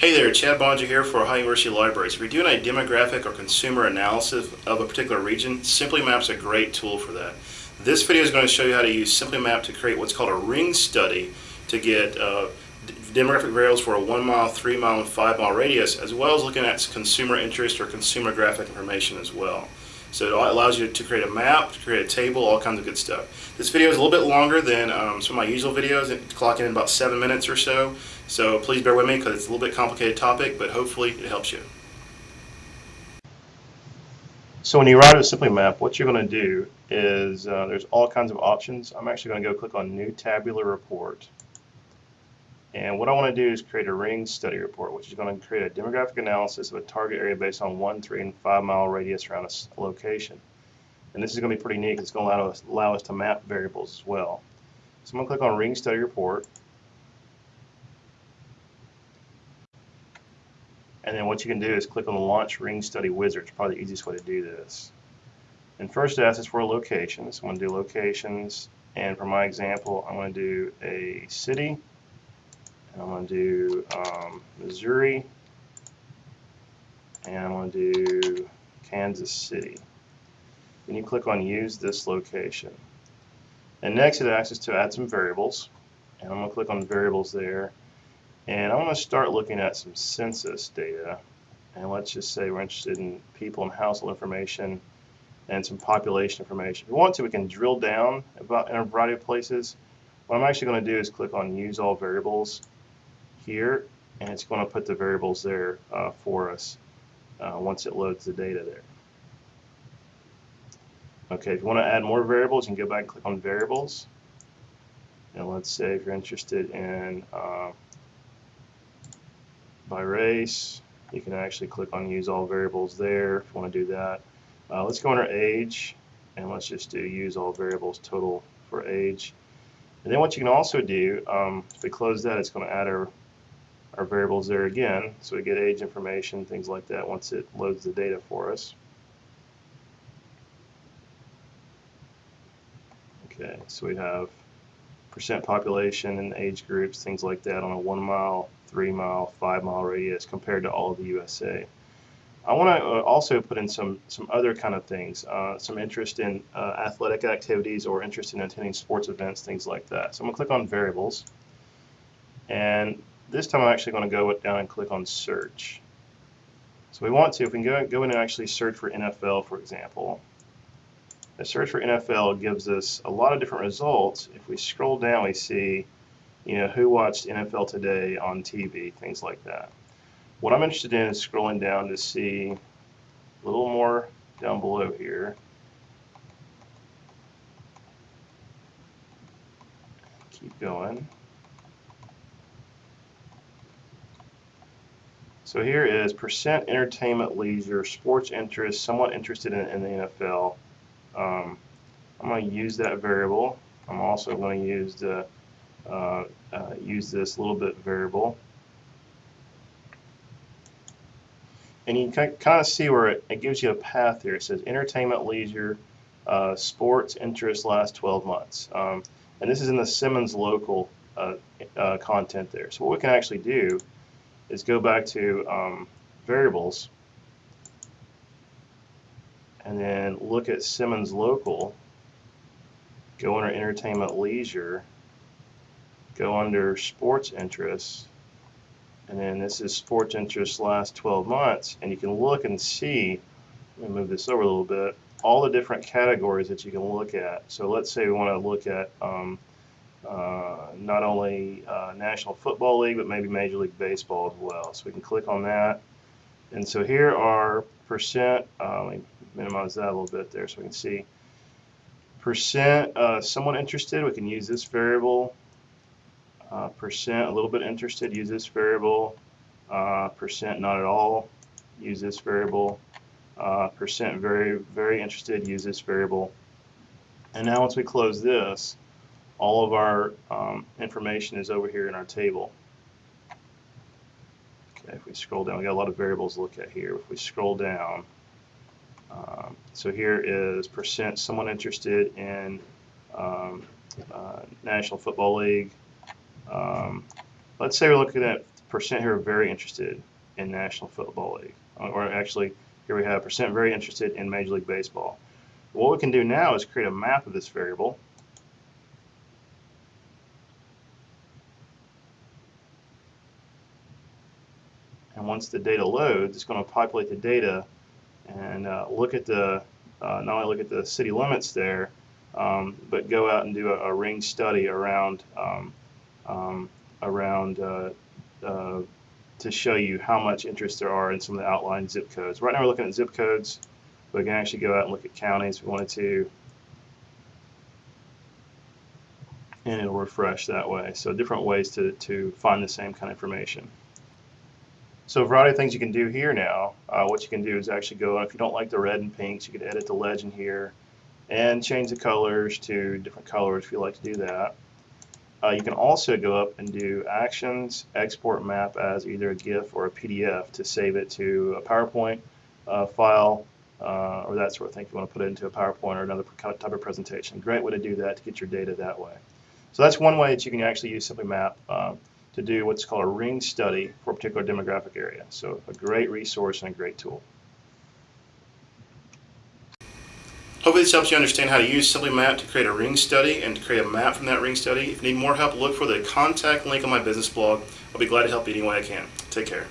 Hey there, Chad Boeninger here for Ohio University Libraries. If you're doing a demographic or consumer analysis of a particular region, Simply Map's a great tool for that. This video is going to show you how to use Simply Map to create what's called a ring study to get uh, demographic variables for a one mile, three mile, and five mile radius, as well as looking at consumer interest or consumer graphic information as well. So it allows you to create a map, to create a table, all kinds of good stuff. This video is a little bit longer than um, some of my usual videos, it's clocking in about seven minutes or so. So please bear with me because it's a little bit complicated topic, but hopefully it helps you. So when you write a Simply Map, what you're going to do is uh, there's all kinds of options. I'm actually going to go click on New Tabular Report. And what I want to do is create a ring study report, which is going to create a demographic analysis of a target area based on one, three, and five mile radius around a location. And this is going to be pretty neat. It's going to allow us, allow us to map variables as well. So I'm going to click on Ring Study Report. And then what you can do is click on the Launch Ring Study Wizard. It's probably the easiest way to do this. And first it asks us for a location. So I'm going to do locations. And for my example, I'm going to do a city I'm going to do um, Missouri, and I'm going to do Kansas City. Then you click on Use this location. And next it asks us to add some variables, and I'm going to click on Variables there, and I'm going to start looking at some census data, and let's just say we're interested in people and household information and some population information. If we want to, we can drill down about in a variety of places. What I'm actually going to do is click on Use All Variables, here and it's going to put the variables there uh, for us uh, once it loads the data there. Okay, if you want to add more variables, you can go back and click on variables. And let's say if you're interested in uh, by race, you can actually click on use all variables there if you want to do that. Uh, let's go under age and let's just do use all variables total for age. And then what you can also do, um, if we close that, it's going to add our our variables there again. So we get age information, things like that once it loads the data for us. Okay, so we have percent population and age groups, things like that on a one mile, three mile, five mile radius compared to all of the USA. I want to uh, also put in some some other kind of things, uh, some interest in uh, athletic activities or interest in attending sports events, things like that. So I'm going to click on variables, and this time I'm actually going to go down and click on search. So we want to, if we can go, go in and actually search for NFL, for example, the search for NFL gives us a lot of different results. If we scroll down, we see, you know, who watched NFL today on TV, things like that. What I'm interested in is scrolling down to see a little more down below here. Keep going. So here is percent entertainment leisure, sports interest, somewhat interested in, in the NFL. Um, I'm going to use that variable. I'm also going to use the uh, uh, use this little bit variable. And you can kind of see where it, it, gives you a path here. It says entertainment, leisure, uh, sports, interest, last 12 months. Um, and this is in the Simmons local uh, uh, content there. So what we can actually do is go back to um, variables. And then look at Simmons Local, go under Entertainment Leisure, go under Sports Interests, and then this is Sports Interests last 12 months, and you can look and see, let me move this over a little bit, all the different categories that you can look at. So let's say we want to look at um, not only uh, National Football League, but maybe Major League Baseball as well. So we can click on that. And so here are percent, uh, let me minimize that a little bit there so we can see. Percent, uh, someone interested, we can use this variable. Uh, percent, a little bit interested, use this variable. Uh, percent, not at all, use this variable. percent, very, very interested, use this variable. And now once we close this, all of our um, information is over here in our table. Okay, if we scroll down, we got a lot of variables to look at here. If we scroll down, um, so here is percent someone interested in um, uh, National Football League. Um, let's say we're looking at percent here very interested in National Football League. Or actually, here we have percent very interested in Major League Baseball. What we can do now is create a map of this variable. And once the data loads, it's going to populate the data and uh, look at the, uh, not only look at the city limits there, um, but go out and do a, a ring study around, um, um, around uh, uh, to show you how much interest there are in some of the outlined zip codes. Right now we're looking at zip codes, but we can actually go out and look at counties if we wanted to. And it'll refresh that way. So different ways to, to find the same kind of information. So a variety of things you can do here now. Uh, what you can do is actually go, if you don't like the red and pinks, you can edit the legend here and change the colors to different colors if you like to do that. Uh, you can also go up and do actions, export map as either a GIF or a PDF to save it to a PowerPoint uh, file uh, or that sort of thing if you want to put it into a PowerPoint or another type of presentation. Great way to do that to get your data that way. So that's one way that you can actually use Simply Map um, to do what's called a ring study for a particular demographic area. So a great resource and a great tool. Hopefully this helps you understand how to use Simply Map to create a ring study and to create a map from that ring study. If you need more help, look for the contact link on my business blog. I'll be glad to help you any way I can. Take care.